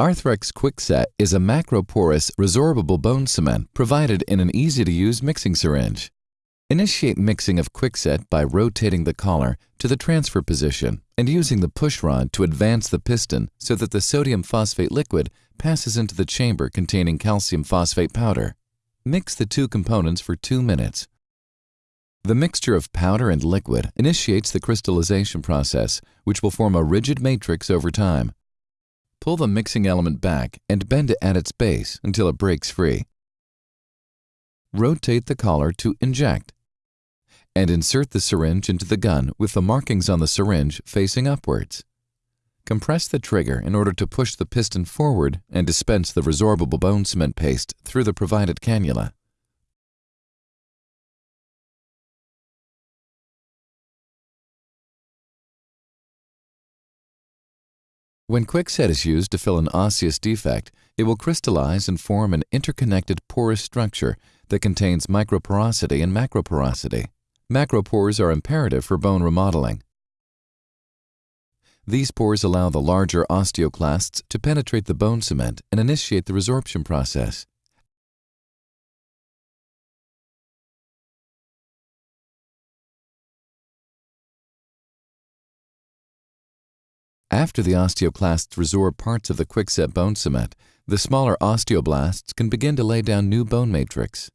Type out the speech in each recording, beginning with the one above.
Arthrex Quickset is a macroporous resorbable bone cement provided in an easy-to-use mixing syringe. Initiate mixing of Quickset by rotating the collar to the transfer position and using the push rod to advance the piston so that the sodium phosphate liquid passes into the chamber containing calcium phosphate powder. Mix the two components for two minutes. The mixture of powder and liquid initiates the crystallization process, which will form a rigid matrix over time. Pull the mixing element back and bend it at its base until it breaks free. Rotate the collar to inject and insert the syringe into the gun with the markings on the syringe facing upwards. Compress the trigger in order to push the piston forward and dispense the resorbable bone cement paste through the provided cannula. When Quickset is used to fill an osseous defect, it will crystallize and form an interconnected porous structure that contains microporosity and macroporosity. Macropores are imperative for bone remodeling. These pores allow the larger osteoclasts to penetrate the bone cement and initiate the resorption process. After the osteoclasts resorb parts of the quickset bone cement, the smaller osteoblasts can begin to lay down new bone matrix.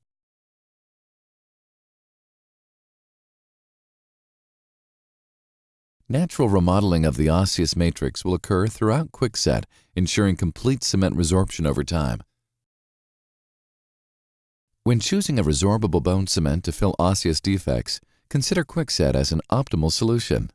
Natural remodeling of the osseous matrix will occur throughout quickset, ensuring complete cement resorption over time. When choosing a resorbable bone cement to fill osseous defects, consider quickset as an optimal solution.